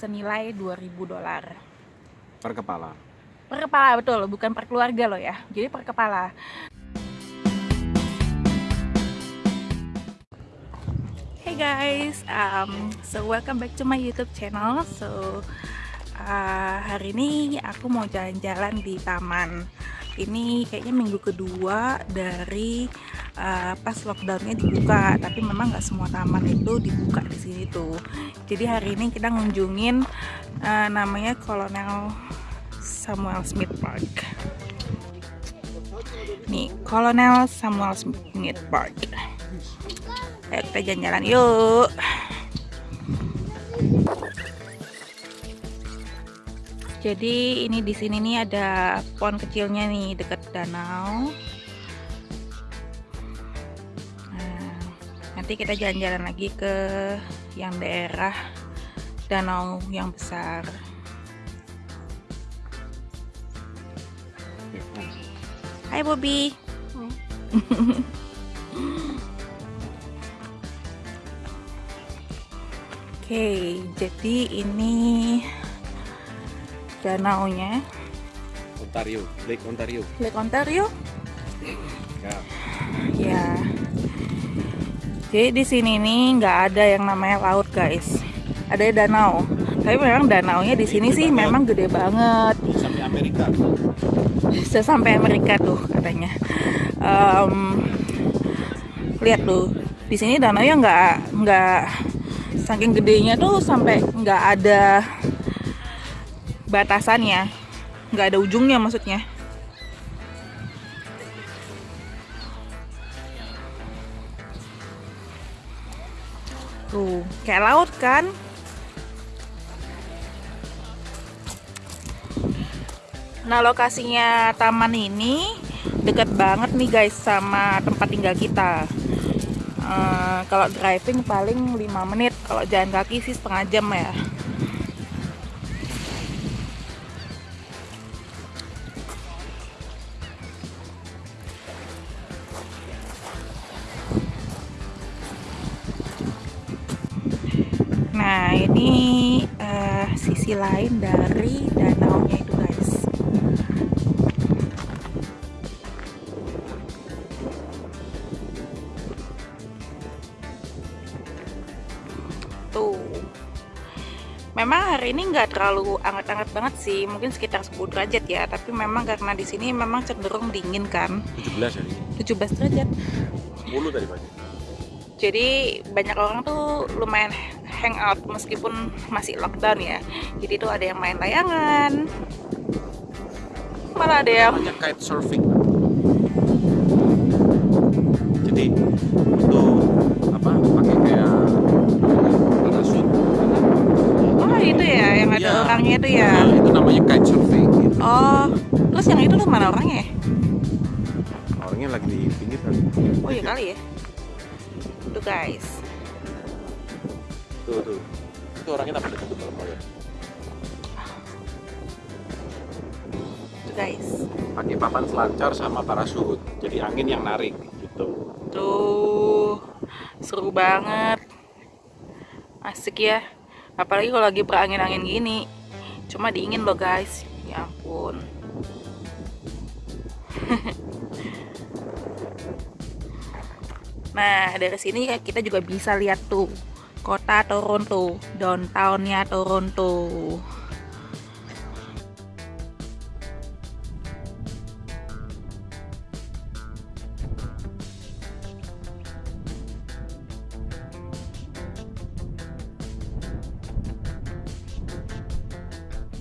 senilai 2000 dolar per kepala. per kepala betul bukan per keluarga loh ya jadi per kepala Hey guys, um, so welcome back to my YouTube channel. So uh, hari ini aku mau jalan-jalan di taman. Ini kayaknya minggu kedua dari uh, pas lockdownnya dibuka, tapi memang nggak semua taman itu dibuka di sini tuh. Jadi hari ini kita ngunjungin uh, namanya Colonel Samuel Smith Park. Nih, Colonel Samuel Smith Park. Ayo kita jalan-jalan yuk. Jadi ini di sini nih ada pond kecilnya nih dekat danau. Nah, nanti kita jalan-jalan lagi ke yang daerah danau yang besar. Hai Bobby. Oke, jadi ini danaunya Ontario, Lake Ontario. Lake Ontario. Ya. Ya. Jadi di sini nih nggak ada yang namanya laut guys. Ada danau. Tapi memang danaunya di sini sih memang gede banget. Sampai Amerika. Bisa sampai Amerika tuh katanya. Em, lihat tuh, di sini danaunya nggak nggak saking gedenya tuh sampai nggak ada batasannya, nggak ada ujungnya maksudnya. Tuh, kayak laut kan? Nah, lokasinya taman ini deket banget nih guys sama tempat tinggal kita. Eh, kalau driving paling 5 menit, kalau jalan kaki sih setengah jam ya. Nah, ini eh, sisi lain dari danaunya itu guys. Tuh. Memang hari ini nggak terlalu anget-anget banget sih, mungkin sekitar 10 derajat ya. Tapi memang karena di sini memang cenderung dingin kan, 17 hari ini. 17 derajat. 10 tadi pagi. Jadi banyak orang tuh lumayan hangout meskipun masih lockdown ya. Jadi tuh ada yang main layangan, malah ada yang Namanya kite surfing. Jadi itu apa? Pakai kayak parasut. oh itu ya yang ada Iya. orangnya itu ya. Nah, itu namanya kite surfing. Gitu. Oh, terus yang itu tuh mana orangnya? Orangnya lagi di pinggir kan. Oh iya kali ya. Tuh guys. Tuh tuh. Itu orangnya apa dekat kalau mau lihat. Tuh guys. Pakai papan selancar sama parasut. Jadi angin yang narik gitu. Tuh seru banget. Asik ya. Apalagi kalau lagi berangin-angin gini. Cuma dingin loh guys. Ya ampun. Nah, dari sini kita juga bisa lihat tuh kota Toronto, downtownnya Toronto.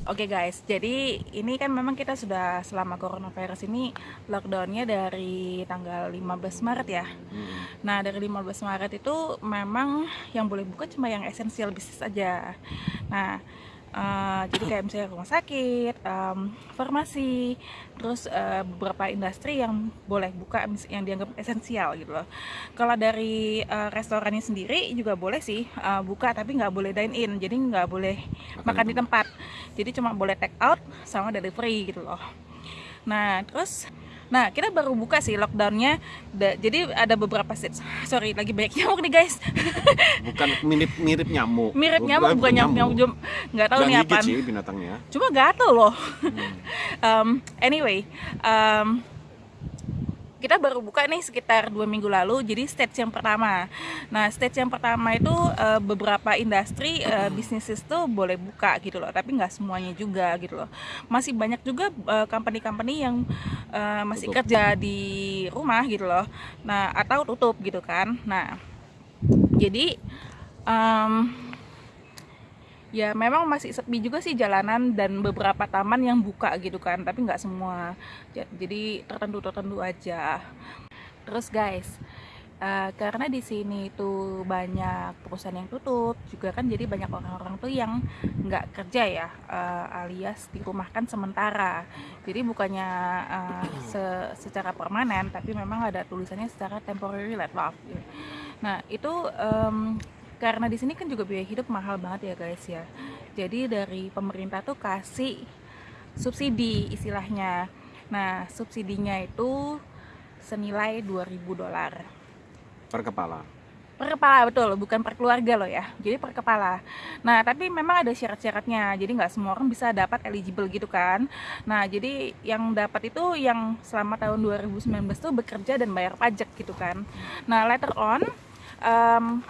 Oke guys, jadi ini kan memang kita sudah selama coronavirus ini lockdownnya dari tanggal 15 Maret ya. Nah dari 15 Maret itu memang yang boleh buka cuma yang esensial bisnis aja. Nah eh, jadi kayak misalnya rumah sakit, em, farmasi, terus eh, beberapa industri yang boleh buka yang dianggap esensial gitu loh. Kalau dari eh, restorannya sendiri juga boleh sih eh, buka tapi nggak boleh dine in, jadi nggak boleh makan di tempat. Jadi cuma boleh take out sama delivery gitu loh. Nah terus Nah, kita baru buka sih lockdownnya. Da- jadi ada beberapa stage. Sorry, lagi banyak nyamuk nih guys. Bukan mirip mirip nyamuk. Mirip nyamuk, bukan nyamuk nyamuk. Jom- Nggak tahu nih sih binatangnya. Cuma gatel loh. Hmm. Um, anyway, um, kita baru buka nih sekitar dua minggu lalu. Jadi stage yang pertama. Nah, stage yang pertama itu uh, beberapa industri uh, bisnis tuh boleh buka gitu loh. Tapi nggak semuanya juga gitu loh. Masih banyak juga uh, company-company yang uh, masih Tutup. kerja di rumah gitu loh. Nah, atau tutup gitu kan. Nah, jadi um, ya memang masih sepi juga sih jalanan dan beberapa taman yang buka gitu kan tapi nggak semua. Ja- jadi tertentu tertentu aja. Terus guys eh, karena di sini itu banyak perusahaan yang tutup juga kan jadi banyak orang-orang tuh yang nggak kerja ya eh, alias dirumahkan sementara. Jadi bukannya eh, se- secara permanen tapi memang ada tulisannya secara temporary laid off. Nah itu em, karena di sini kan juga biaya hidup mahal banget ya guys ya. Jadi dari pemerintah tuh kasih subsidi istilahnya. Nah, subsidinya itu senilai 2000 dolar Per kepala. per kepala betul, bukan per keluarga loh ya. Jadi per kepala. Nah, tapi memang ada syarat-syaratnya. Jadi nggak semua orang bisa dapat eligible gitu kan. Nah, jadi yang dapat itu yang selama tahun 2019 tuh bekerja dan bayar pajak gitu kan. Nah, later on em,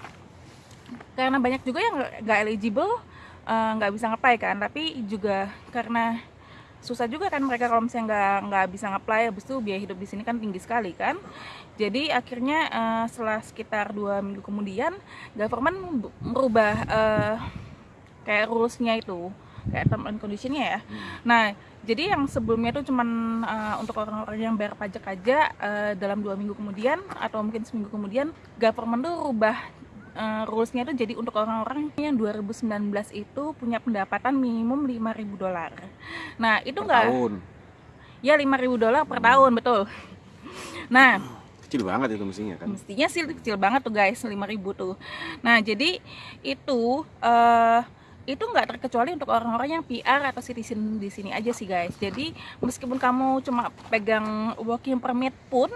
karena banyak juga yang nggak- eligible eh, nggak bisa ngeplay kan. Tapi juga karena susah juga kan mereka kalau misalnya nggak nggak bisa ngeplay habis itu biaya hidup di sini kan tinggi sekali kan. Jadi akhirnya eh, setelah sekitar dua minggu kemudian government merubah eh, kayak rulesnya itu kayak term and conditionnya ya. Nah jadi yang sebelumnya itu cuman eh, untuk orang-orang yang bayar pajak aja eh, dalam dua minggu kemudian atau mungkin seminggu kemudian government tuh rubah eh, rulesnya itu jadi untuk orang-orang yang 2019 itu punya pendapatan minimum 5.000 dolar. Nah itu enggak tahun. ya 5.000 dolar per tahun betul. Nah Kecil banget itu mestinya kan. mestinya sih kecil banget tuh guys 5000 tuh nah jadi itu eh itu nggak terkecuali untuk orang-orang yang PR atau citizen di sini aja sih guys jadi meskipun kamu cuma pegang working permit pun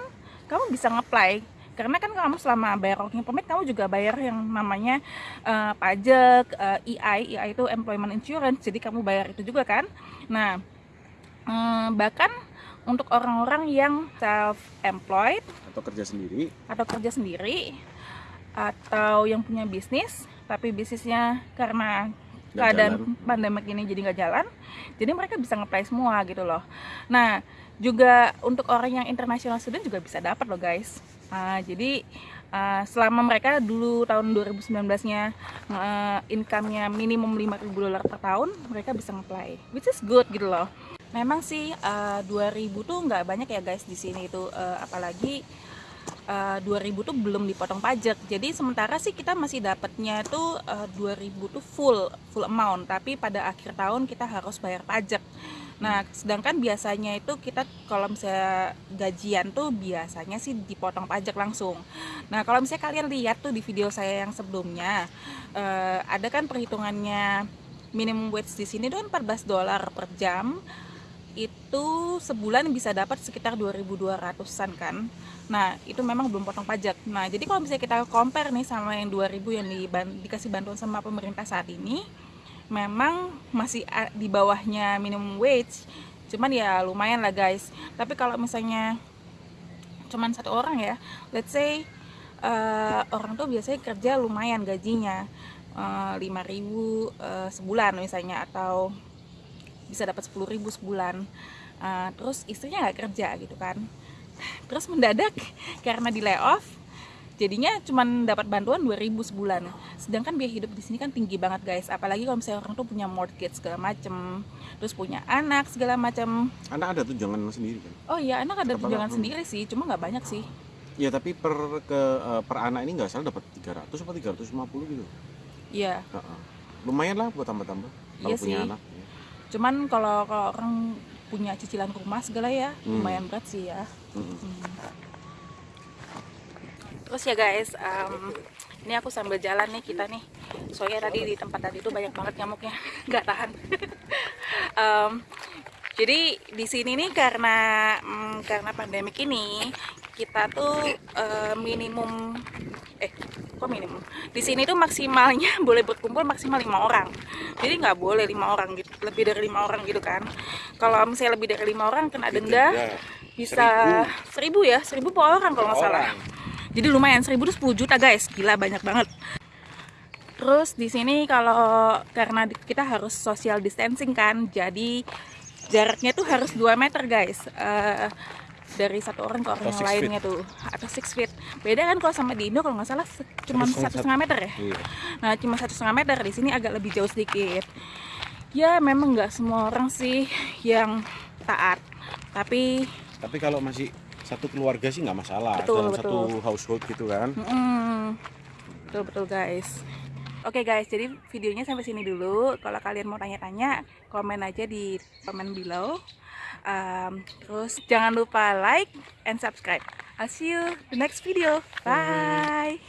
kamu bisa ngeplay karena kan kamu selama bayar working permit kamu juga bayar yang namanya eh, pajak eh, EI EI itu employment insurance jadi kamu bayar itu juga kan nah eh, bahkan untuk orang-orang yang self employed Atau kerja sendiri. atau kerja sendiri atau yang punya bisnis tapi bisnisnya karena keadaan jalan. pandemik ini jadi nggak jalan jadi mereka bisa ngeplay semua gitu loh nah juga untuk orang yang international student juga bisa dapat loh guys Ah, jadi ah, selama mereka dulu tahun 2019-nya eh, income-nya minimum 5.000 dolar per tahun mereka bisa ngeplay which is good gitu loh. Memang sih eh, 2000 tuh nggak banyak ya guys di sini itu Eh, apalagi eh, 2000 tuh belum dipotong pajak. Jadi sementara sih kita masih dapatnya tuh eh, 2000 tuh full full amount, tapi pada akhir tahun kita harus bayar pajak. Nah, sedangkan biasanya itu kita kalau misalnya gajian tuh biasanya sih dipotong pajak langsung. Nah, kalau misalnya kalian lihat tuh di video saya yang sebelumnya, eh, ada kan perhitungannya minimum wage di sini tuh kan 14 dolar per jam itu sebulan bisa dapat sekitar 2200-an kan. Nah, itu memang belum potong pajak. Nah, jadi kalau misalnya kita compare nih sama yang 2000 yang diban- dikasih bantuan sama pemerintah saat ini, memang masih di bawahnya minimum wage. Cuman ya lumayan lah guys. Tapi kalau misalnya cuman satu orang ya, let's say eh, orang tuh biasanya kerja lumayan gajinya eh, 5000 eh, sebulan misalnya atau bisa dapat 10.000 sebulan Uh, terus istrinya nggak kerja gitu kan terus mendadak karena di layoff jadinya cuman dapat bantuan 2000 sebulan sedangkan biaya hidup di sini kan tinggi banget guys apalagi kalau misalnya orang tuh punya mortgage segala macem terus punya anak segala macem Anak ada tunjangan sendiri kan. oh iya anak ada Berapa tunjangan sendiri sih cuma nggak banyak sih Ya tapi per ke eh, per anak ini nggak salah dapat 300 apa 350 gitu. iya. Lumayan lah buat tambah-tambah kalau Iya punya sih. anak. Cuman kalau kalau orang punya cicilan rumah segala ya Hmm. lumayan berat sih ya Mm-mm. Terus ya guys, em, ini aku sambil jalan nih kita nih. Soalnya tadi di tempat tadi itu banyak banget nyamuknya, nggak tahan. Em, Jadi di sini nih karena mm, karena pandemik ini kita tuh eh, minimum eh kok minimum. Di sini tuh maksimalnya boleh berkumpul maksimal lima orang. Jadi nggak boleh lima orang gitu lebih dari lima orang gitu kan. Kalau misalnya lebih dari lima orang kena denda Ya, bisa seribu. ya seribu per orang kalau nggak salah. jadi lumayan seribu tuh 10 juta guys. Gila banyak banget. Terus di sini kalau karena kita harus social distancing kan jadi jaraknya tuh harus 2 meter guys. Eh, dari satu orang ke orang Atau yang lainnya tuh atau six feet beda kan kalau sama di Indo kalau nggak salah cuma Satu setengah- satu meter ya Iya. Nah, cuma satu setengah meter di sini agak lebih jauh sedikit. Ya, memang nggak semua orang sih yang taat, tapi Tapi kalau masih satu keluarga sih nggak masalah. Betul, Dalam satu betul. household gitu kan. mm, betul betul guys. Oke guys, jadi videonya sampai sini dulu. Kalau kalian mau tanya-tanya, komen aja di komen below. Um, terus jangan lupa like and subscribe. I'll see you the next video. Bye.